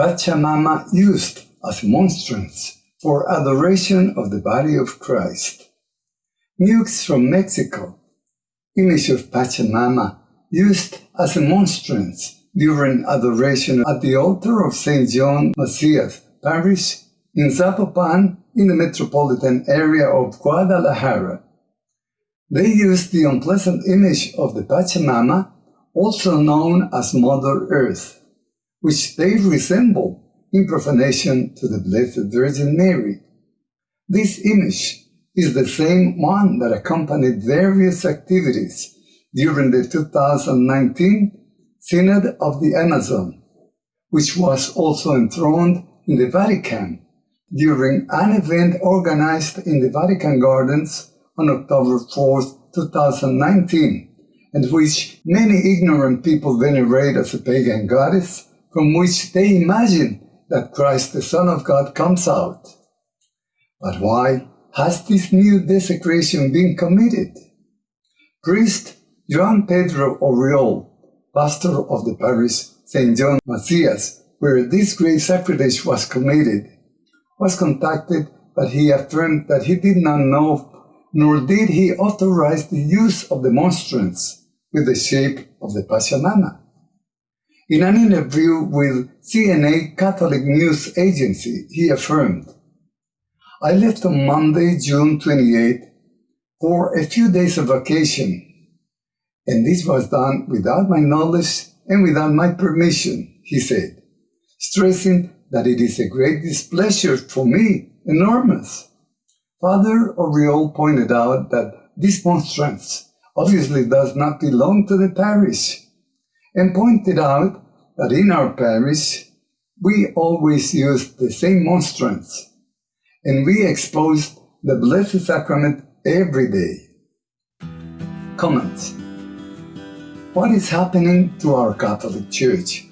Pachamama used as monstrance for adoration of the body of Christ. Nukes from Mexico, image of Pachamama used as a monstrance during adoration at the altar of St. John Macias Parish in Zapopan in the metropolitan area of Guadalajara. They used the unpleasant image of the Pachamama, also known as Mother Earth, which they resemble in profanation to the Blessed Virgin Mary. This image is the same one that accompanied various activities during the 2019 Synod of the Amazon, which was also enthroned in the Vatican during an event organized in the Vatican Gardens on October 4, 2019, and which many ignorant people venerate as a pagan goddess from which they imagine that Christ the Son of God comes out. But why has this new desecration been committed? Priest Juan Pedro Oriol, pastor of the parish St. John Macias, where this great sacrilege was committed, was contacted, but he affirmed that he did not know nor did he authorize the use of the monstrance with the shape of the Pachamama. In an interview with CNA Catholic News Agency, he affirmed, I left on Monday, June 28, for a few days of vacation, and this was done without my knowledge and without my permission, he said, stressing that it is a great displeasure for me, enormous. Father Oriol pointed out that this monstrance obviously does not belong to the parish, and pointed out that in our parish we always used the same monstrance, and we exposed the Blessed Sacrament every day. Comments What is happening to our Catholic Church?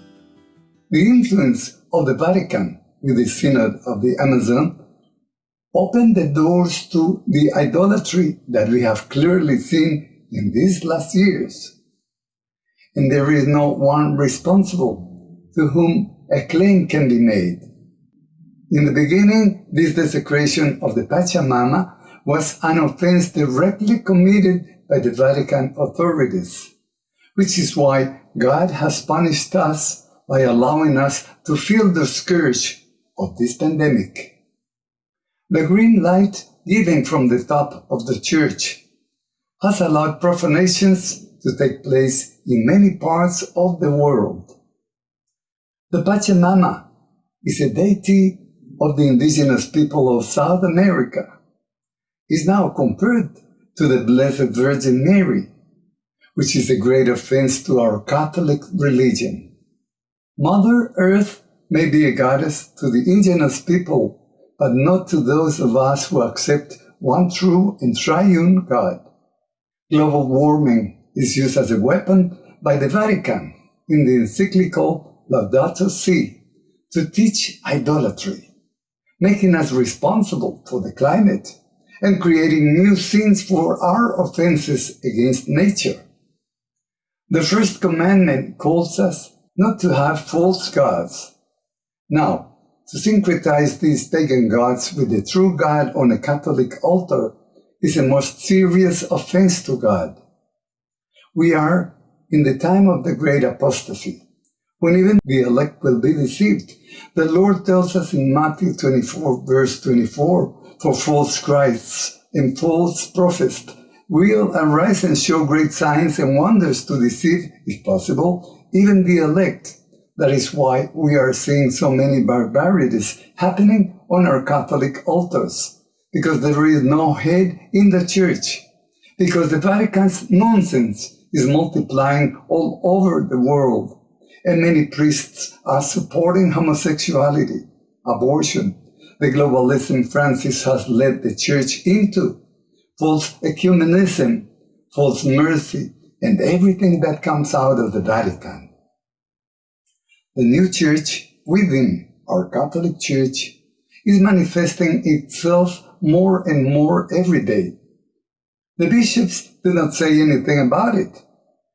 The influence of the Vatican with the Synod of the Amazon opened the doors to the idolatry that we have clearly seen in these last years. And there is no one responsible to whom a claim can be made. In the beginning, this desecration of the Pachamama was an offense directly committed by the Vatican authorities, which is why God has punished us by allowing us to feel the scourge of this pandemic. The green light given from the top of the church has allowed profanations to take place in many parts of the world. The Pachamama is a deity of the indigenous people of South America, is now compared to the Blessed Virgin Mary, which is a great offense to our Catholic religion. Mother Earth may be a goddess to the indigenous people but not to those of us who accept one true and triune God. Global warming is used as a weapon by the Vatican in the encyclical Laudato Si to teach idolatry, making us responsible for the climate and creating new sins for our offenses against nature. The first commandment calls us not to have false gods. Now, to syncretize these pagan gods with the true God on a Catholic altar is a most serious offense to God. We are in the time of the great apostasy, when even the elect will be deceived. The Lord tells us in Matthew 24, verse 24, for false Christs and false prophets will arise and show great signs and wonders to deceive, if possible, even the elect. That is why we are seeing so many barbarities happening on our Catholic altars, because there is no head in the church, because the Vatican's nonsense is multiplying all over the world, and many priests are supporting homosexuality, abortion, the globalism Francis has led the church into, false ecumenism, false mercy, and everything that comes out of the Vatican. The new church within our Catholic Church is manifesting itself more and more every day. The bishops do not say anything about it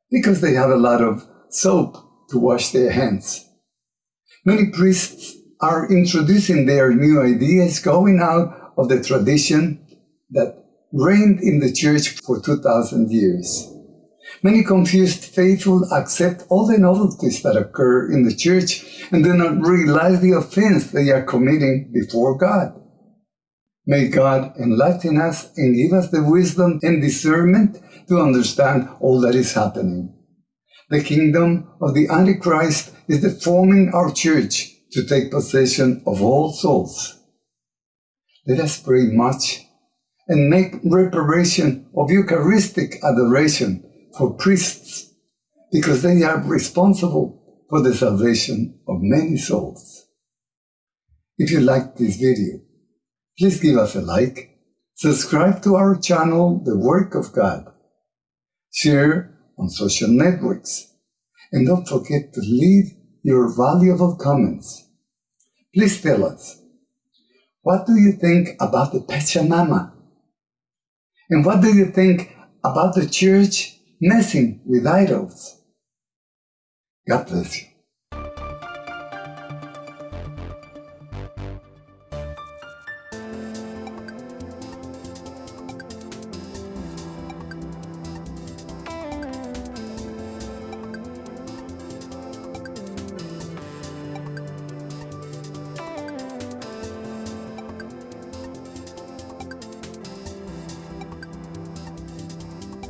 because they have a lot of soap to wash their hands. Many priests are introducing their new ideas, going out of the tradition that reigned in the church for 2000 years. Many confused faithful accept all the novelties that occur in the church and do not realize the offense they are committing before God. May God enlighten us and give us the wisdom and discernment to understand all that is happening. The kingdom of the Antichrist is deforming our church to take possession of all souls. Let us pray much and make reparation of Eucharistic adoration for priests because they are responsible for the salvation of many souls. If you liked this video, Please give us a like, subscribe to our channel, The Work of God, share on social networks, and don't forget to leave your valuable comments. Please tell us, what do you think about the Pachamama? And what do you think about the church messing with idols? God bless you.